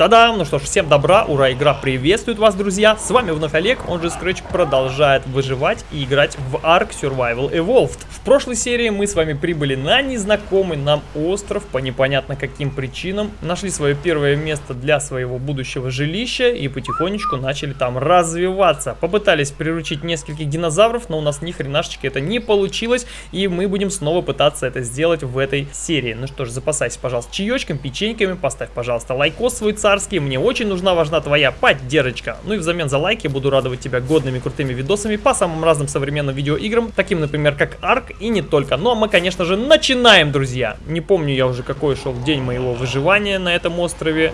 Та-дам! Ну что ж, всем добра, ура, игра приветствует вас, друзья! С вами вновь Олег, он же Scratch продолжает выживать и играть в Ark Survival Evolved. В прошлой серии мы с вами прибыли на незнакомый нам остров по непонятно каким причинам, нашли свое первое место для своего будущего жилища и потихонечку начали там развиваться. Попытались приручить нескольких динозавров, но у нас ни хренашечки это не получилось, и мы будем снова пытаться это сделать в этой серии. Ну что ж, запасайся, пожалуйста, чаечком, печеньками, поставь, пожалуйста, лайкос свой царский, мне очень нужна, важна твоя поддержка. Ну и взамен за лайки буду радовать тебя годными крутыми видосами по самым разным современным видеоиграм, таким, например, как Ark и не только. Ну а мы, конечно же, начинаем, друзья. Не помню я уже, какой шел день моего выживания на этом острове.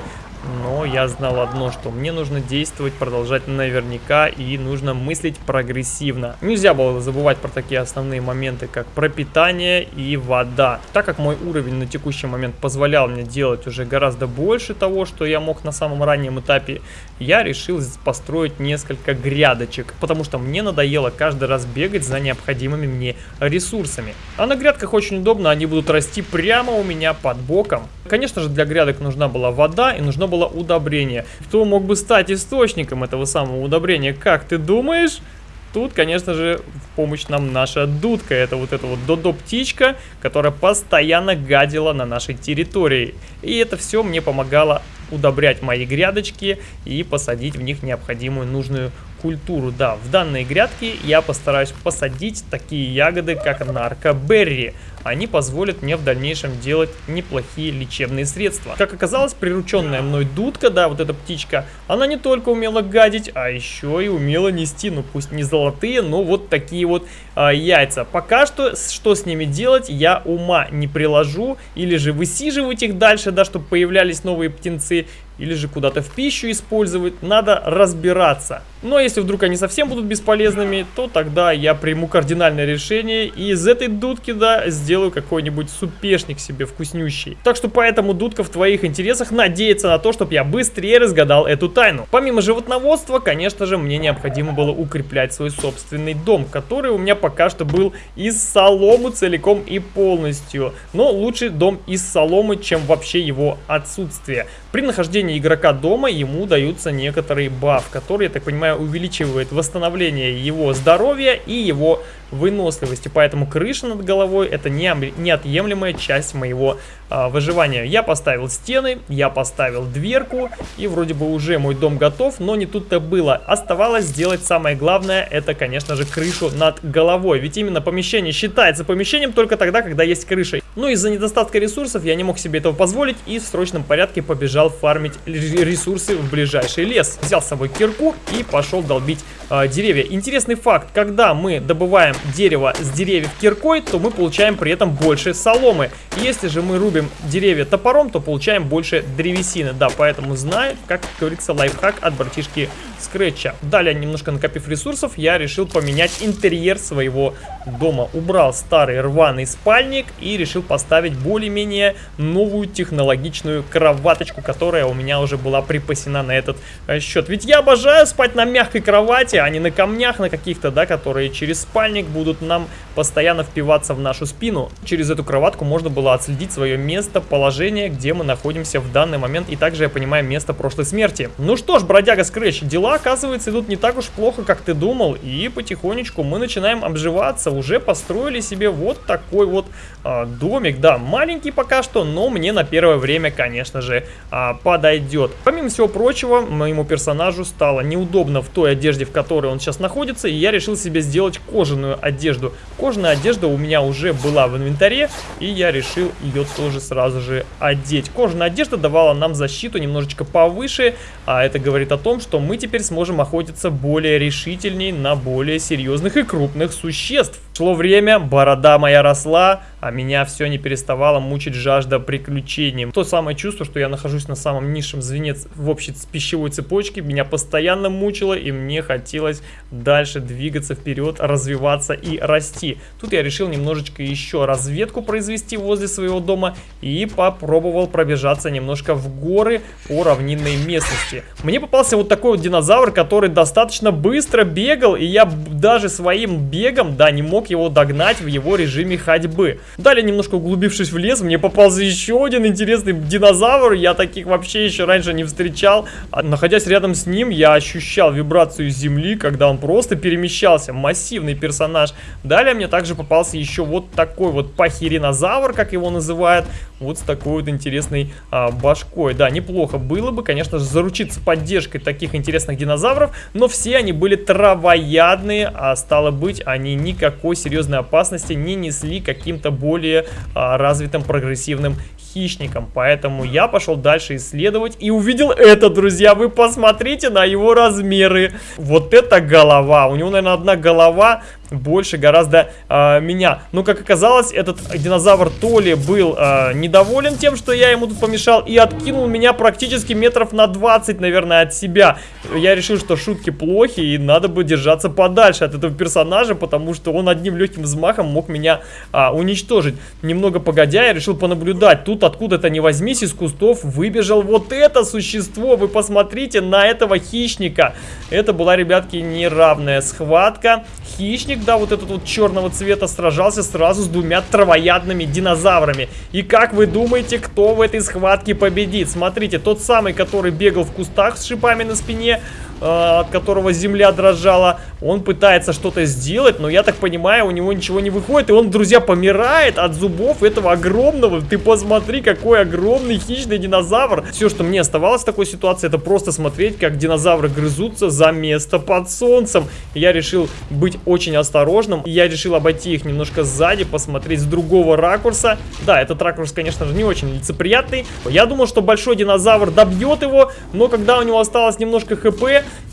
Но я знал одно, что мне нужно действовать, продолжать наверняка и нужно мыслить прогрессивно. Нельзя было забывать про такие основные моменты, как пропитание и вода. Так как мой уровень на текущий момент позволял мне делать уже гораздо больше того, что я мог на самом раннем этапе, я решил построить несколько грядочек, потому что мне надоело каждый раз бегать за необходимыми мне ресурсами. А на грядках очень удобно, они будут расти прямо у меня под боком. Конечно же, для грядок нужна была вода и нужно было удобрение. Кто мог бы стать источником этого самого удобрения, как ты думаешь? Тут, конечно же, в помощь нам наша дудка. Это вот эта вот додо-птичка, которая постоянно гадила на нашей территории. И это все мне помогало удобрять мои грядочки и посадить в них необходимую нужную культуру. Да, в данные грядки я постараюсь посадить такие ягоды, как наркоберри. Они позволят мне в дальнейшем делать неплохие лечебные средства. Как оказалось, прирученная мной дудка, да, вот эта птичка, она не только умела гадить, а еще и умела нести, ну пусть не золотые, но вот такие вот а, яйца. Пока что, что с ними делать, я ума не приложу, или же высиживать их дальше, да, чтобы появлялись новые птенцы, или же куда-то в пищу использовать, надо разбираться. Но если вдруг они совсем будут бесполезными, то тогда я приму кардинальное решение и из этой дудки, да, сделаю какой-нибудь супешник себе вкуснющий. Так что поэтому, дудка, в твоих интересах надеяться на то, чтобы я быстрее разгадал эту тайну. Помимо животноводства, конечно же, мне необходимо было укреплять свой собственный дом, который у меня пока что был из соломы целиком и полностью. Но лучше дом из соломы, чем вообще его отсутствие. При нахождении игрока дома ему даются некоторые баф, которые, я так понимаю, увеличивают восстановление его здоровья и его выносливости. Поэтому крыша над головой это не, неотъемлемая часть моего а, выживания. Я поставил стены, я поставил дверку и вроде бы уже мой дом готов, но не тут-то было. Оставалось сделать самое главное, это конечно же крышу над головой. Ведь именно помещение считается помещением только тогда, когда есть крыша. Но из-за недостатка ресурсов я не мог себе этого позволить и в срочном порядке побежал фармить ресурсы в ближайший лес. Взял с собой кирку и пошел долбить э, деревья. Интересный факт, когда мы добываем дерево с деревьев киркой, то мы получаем при этом больше соломы. Если же мы рубим деревья топором, то получаем больше древесины. Да, поэтому знаю, как говорится, лайфхак от братишки Скретча. Далее, немножко накопив ресурсов, я решил поменять интерьер своего дома. Убрал старый рваный спальник и решил поставить более-менее новую технологичную кроваточку, которая у меня уже была припасена на этот э, счет. Ведь я обожаю спать на мягкой кровати, а не на камнях на каких-то, да, которые через спальник будут нам постоянно впиваться в нашу спину. Через эту кроватку можно было отследить свое место, положение, где мы находимся в данный момент, и также, я понимаю, место прошлой смерти. Ну что ж, бродяга Скретч, дела, оказывается, идут не так уж плохо, как ты думал, и потихонечку мы начинаем обживаться, уже построили себе вот такой вот а, домик, да, маленький пока что, но мне на первое время, конечно же, а, подойдет. Помимо всего прочего, моему персонажу стало неудобно в той одежде, в которой он сейчас находится, и я решил себе сделать кожаную одежду. Кожаная одежда у меня уже была в инвентаре, и я решил ее тоже сразу же одеть. Кожаная одежда давала нам защиту немножечко повыше, а это говорит о том, что мы теперь сможем охотиться более решительней на более серьезных и крупных существ. Шло время, борода моя росла, а меня все не переставало мучить жажда приключений. То самое чувство, что я нахожусь на самом низшем звене в общей пищевой цепочке, меня постоянно мучило, и мне хотелось дальше двигаться вперед, развиваться и расти. Тут я решил немножечко еще разведку произвести возле своего дома и попробовал пробежаться немножко в горы по равнинной местности. Мне попался вот такой вот динозавр, который достаточно быстро бегал, и я даже своим бегом, да, не мог смог его догнать в его режиме ходьбы. Далее, немножко углубившись в лес, мне попался еще один интересный динозавр. Я таких вообще еще раньше не встречал. А, находясь рядом с ним, я ощущал вибрацию земли, когда он просто перемещался. Массивный персонаж. Далее мне также попался еще вот такой вот пахиринозавр, как его называют. Вот с такой вот интересной а, башкой. Да, неплохо было бы, конечно же, заручиться поддержкой таких интересных динозавров, но все они были травоядные, а стало быть, они никакой серьезной опасности не несли каким-то более а, развитым прогрессивным хищником. Поэтому я пошел дальше исследовать и увидел это, друзья. Вы посмотрите на его размеры. Вот это голова. У него, наверное, одна голова больше гораздо э, меня. Но, как оказалось, этот динозавр то ли был э, недоволен тем, что я ему тут помешал, и откинул меня практически метров на 20, наверное, от себя. Я решил, что шутки плохи, и надо бы держаться подальше от этого персонажа, потому что он одним легким взмахом мог меня э, уничтожить. Немного погодя, я решил понаблюдать. Тут откуда-то не возьмись из кустов выбежал вот это существо. Вы посмотрите на этого хищника. Это была, ребятки, неравная схватка. Хищник, да, вот этот вот черного цвета сражался сразу с двумя травоядными динозаврами. И как вы думаете, кто в этой схватке победит? Смотрите, тот самый, который бегал в кустах с шипами на спине, от которого земля дрожала. Он пытается что-то сделать, но я так понимаю, у него ничего не выходит. И он, друзья, помирает от зубов этого огромного. Ты посмотри, какой огромный хищный динозавр. Все, что мне оставалось в такой ситуации, это просто смотреть, как динозавры грызутся за место под солнцем. Я решил быть очень осторожным. Я решил обойти их немножко сзади, посмотреть с другого ракурса. Да, этот ракурс, конечно же, не очень лицеприятный. Я думал, что большой динозавр добьет его, но когда у него осталось немножко хп,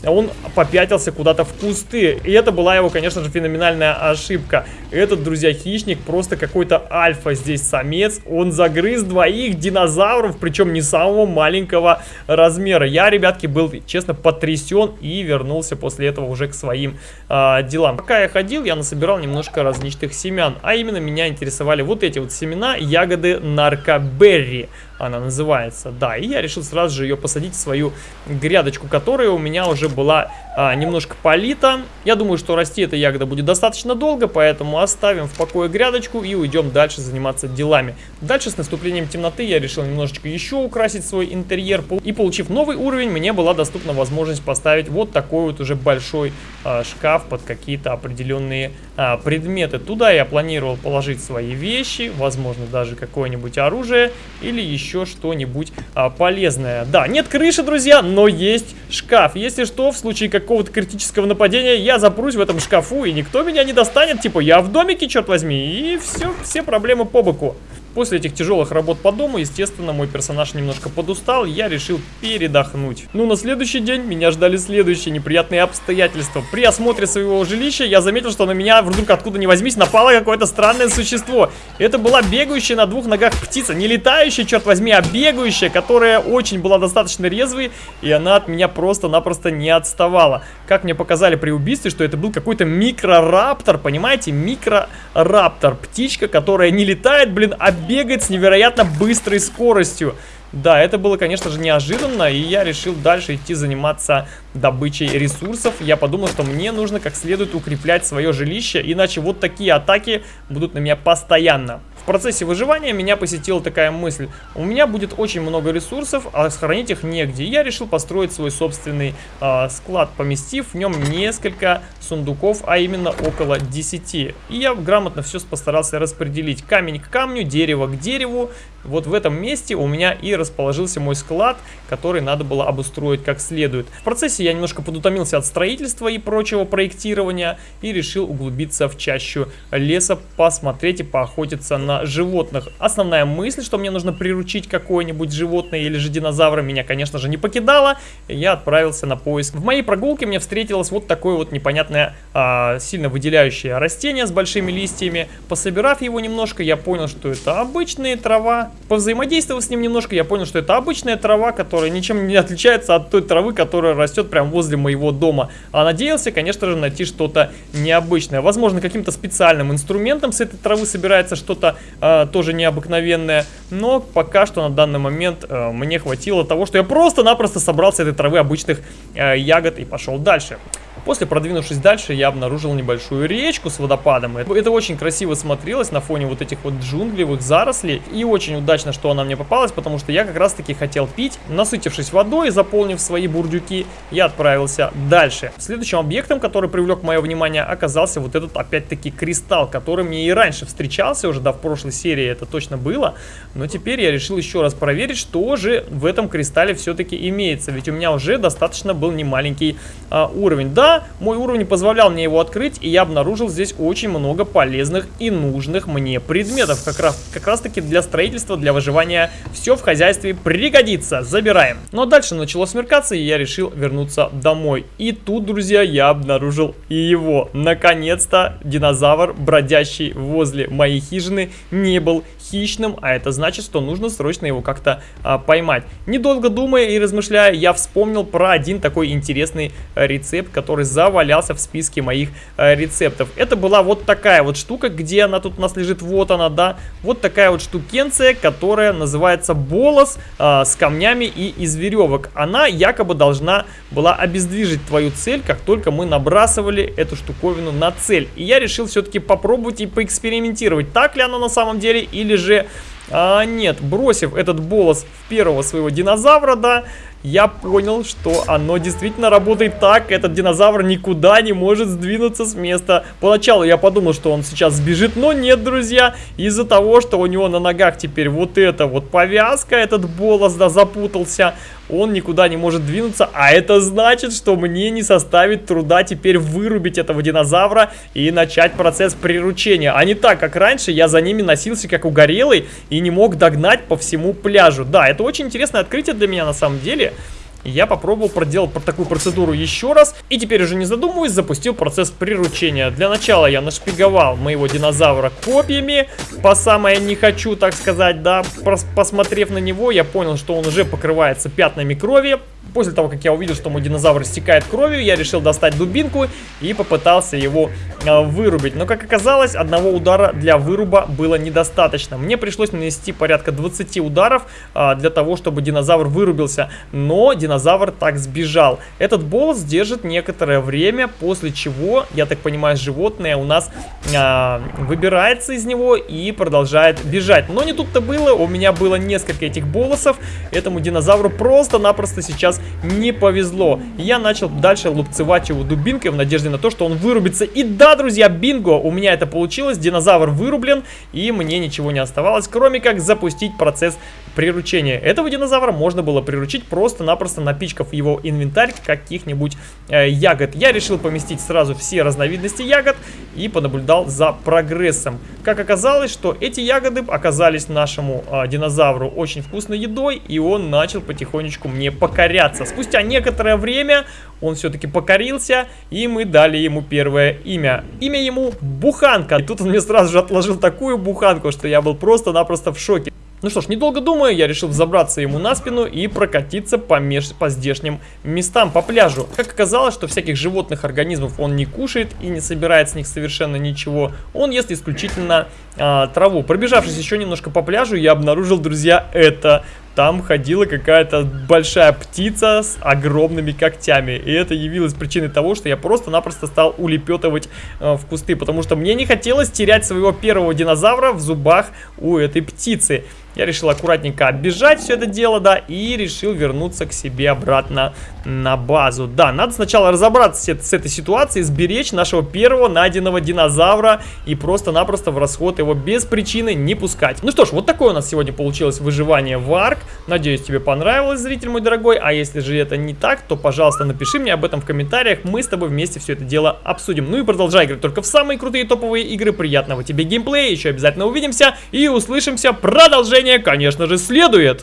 он попятился куда-то в кусты. И это была его, конечно же, феноменальная ошибка. Этот, друзья, хищник просто какой-то альфа здесь самец. Он загрыз двоих динозавров, причем не самого маленького размера. Я, ребятки, был, честно, потрясен и вернулся после этого уже к своим э, делам. Пока я ходил, я насобирал немножко различных семян. А именно меня интересовали вот эти вот семена, ягоды наркоберри она называется. Да, и я решил сразу же ее посадить в свою грядочку, которая у меня уже была а, немножко полита. Я думаю, что расти эта ягода будет достаточно долго, поэтому оставим в покое грядочку и уйдем дальше заниматься делами. Дальше с наступлением темноты я решил немножечко еще украсить свой интерьер. И получив новый уровень, мне была доступна возможность поставить вот такой вот уже большой а, шкаф под какие-то определенные а, предметы. Туда я планировал положить свои вещи, возможно даже какое-нибудь оружие или еще что-нибудь а, полезное. Да, нет крыши, друзья, но есть шкаф. Если что, в случае какого-то критического нападения, я запрусь в этом шкафу, и никто меня не достанет. Типа, я в домике, черт возьми, и все, все проблемы по боку. После этих тяжелых работ по дому, естественно, мой персонаж немножко подустал, я решил передохнуть. Ну, на следующий день меня ждали следующие неприятные обстоятельства. При осмотре своего жилища я заметил, что на меня вдруг откуда ни возьмись напало какое-то странное существо. Это была бегающая на двух ногах птица, не летающая, черт возьми, а бегающая, которая очень была достаточно резвой, и она от меня просто-напросто не отставала. Как мне показали при убийстве, что это был какой-то микрораптор, понимаете, микрораптор, птичка, которая не летает, блин, а бегает с невероятно быстрой скоростью. Да, это было, конечно же, неожиданно, и я решил дальше идти заниматься добычей ресурсов. Я подумал, что мне нужно как следует укреплять свое жилище, иначе вот такие атаки будут на меня постоянно. В процессе выживания меня посетила такая мысль. У меня будет очень много ресурсов, а сохранить их негде. Я решил построить свой собственный э, склад, поместив в нем несколько сундуков, а именно около 10. И я грамотно все постарался распределить. Камень к камню, дерево к дереву. Вот в этом месте у меня и расположился мой склад, который надо было обустроить как следует. В процессе я немножко подутомился от строительства и прочего проектирования и решил углубиться в чащу леса, посмотреть и поохотиться на животных. Основная мысль, что мне нужно приручить какое-нибудь животное или же динозавра, меня, конечно же, не покидала. Я отправился на поиск. В моей прогулке мне встретилось вот такое вот непонятное, а, сильно выделяющее растение с большими листьями. Пособирав его немножко, я понял, что это обычная трава. Повзаимодействовав с ним немножко, я понял, что это обычная трава, которая ничем не отличается от той травы, которая растет прямо возле моего дома. А надеялся, конечно же, найти что-то необычное. Возможно, каким-то специальным инструментом с этой травы собирается что-то э, тоже необыкновенное. Но пока что на данный момент э, мне хватило того, что я просто-напросто собрал с этой травы обычных э, ягод и пошел дальше. После, продвинувшись дальше, я обнаружил небольшую речку с водопадом. Это очень красиво смотрелось на фоне вот этих вот джунглевых зарослей. И очень удачно, что она мне попалась, потому что я как раз таки хотел пить. Насытившись водой заполнив свои бурдюки, я отправился дальше. Следующим объектом, который привлек мое внимание, оказался вот этот опять-таки кристалл, который мне и раньше встречался, уже да, в прошлой серии это точно было. Но теперь я решил еще раз проверить, что же в этом кристалле все-таки имеется. Ведь у меня уже достаточно был немаленький а, уровень. Да, мой уровень позволял мне его открыть, и я обнаружил здесь очень много полезных и нужных мне предметов. Как раз, как раз таки для строительства, для выживания все в хозяйстве пригодится. Забираем. Но ну, а дальше начало смеркаться, и я решил вернуться домой. И тут, друзья, я обнаружил его. Наконец-то динозавр, бродящий возле моей хижины, не был хищным, а это значит, что нужно срочно его как-то а, поймать. Недолго думая и размышляя, я вспомнил про один такой интересный а, рецепт, который завалялся в списке моих а, рецептов. Это была вот такая вот штука, где она тут у нас лежит, вот она, да, вот такая вот штукенция, которая называется болос а, с камнями и из веревок. Она якобы должна была обездвижить твою цель, как только мы набрасывали эту штуковину на цель. И я решил все-таки попробовать и поэкспериментировать, так ли оно на самом деле или же... А, нет, бросив этот болос в первого своего динозавра, да, я понял, что оно действительно работает так. Этот динозавр никуда не может сдвинуться с места. Поначалу я подумал, что он сейчас сбежит, но нет, друзья. Из-за того, что у него на ногах теперь вот эта вот повязка, этот болос, да, запутался, он никуда не может двинуться. А это значит, что мне не составит труда теперь вырубить этого динозавра и начать процесс приручения. А не так, как раньше, я за ними носился как угорелый и не мог догнать по всему пляжу. Да, это очень интересное открытие для меня на самом деле я попробовал проделать такую процедуру еще раз. И теперь уже не задумываясь, запустил процесс приручения. Для начала я нашпиговал моего динозавра копьями. По самое не хочу, так сказать, да. Посмотрев на него, я понял, что он уже покрывается пятнами крови. После того, как я увидел, что мой динозавр стекает кровью, я решил достать дубинку и попытался его э, вырубить. Но, как оказалось, одного удара для выруба было недостаточно. Мне пришлось нанести порядка 20 ударов э, для того, чтобы динозавр вырубился. Но динозавр так сбежал. Этот болос держит некоторое время, после чего, я так понимаю, животное у нас э, выбирается из него и продолжает бежать. Но не тут-то было, у меня было несколько этих болосов. Этому динозавру просто-напросто сейчас не повезло. Я начал дальше лупцевать его дубинкой в надежде на то, что он вырубится. И да, друзья, бинго, у меня это получилось. Динозавр вырублен, и мне ничего не оставалось, кроме как запустить процесс приручения. Этого динозавра можно было приручить просто-напросто напичкав его инвентарь каких-нибудь э, ягод. Я решил поместить сразу все разновидности ягод и понаблюдал за прогрессом. Как оказалось, что эти ягоды оказались нашему э, динозавру очень вкусной едой, и он начал потихонечку мне покоряться. Спустя некоторое время он все-таки покорился, и мы дали ему первое имя. Имя ему Буханка. И тут он мне сразу же отложил такую буханку, что я был просто-напросто в шоке. Ну что ж, недолго думая, я решил забраться ему на спину и прокатиться по, меж... по здешним местам, по пляжу. Как оказалось, что всяких животных организмов он не кушает и не собирает с них совершенно ничего. Он ест исключительно а, траву. Пробежавшись еще немножко по пляжу, я обнаружил, друзья, это там ходила какая-то большая птица с огромными когтями. И это явилось причиной того, что я просто-напросто стал улепетывать э, в кусты, потому что мне не хотелось терять своего первого динозавра в зубах у этой птицы. Я решил аккуратненько оббежать все это дело, да, и решил вернуться к себе обратно на базу. Да, надо сначала разобраться с, этой ситуацией, сберечь нашего первого найденного динозавра и просто-напросто в расход его без причины не пускать. Ну что ж, вот такое у нас сегодня получилось выживание в Арк. Надеюсь, тебе понравилось, зритель мой дорогой. А если же это не так, то, пожалуйста, напиши мне об этом в комментариях. Мы с тобой вместе все это дело обсудим. Ну и продолжай играть только в самые крутые топовые игры. Приятного тебе геймплея. Еще обязательно увидимся и услышимся. Продолжение, конечно же, следует.